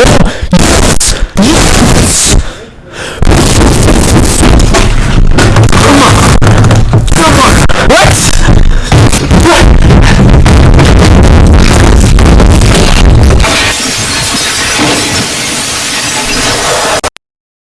Bill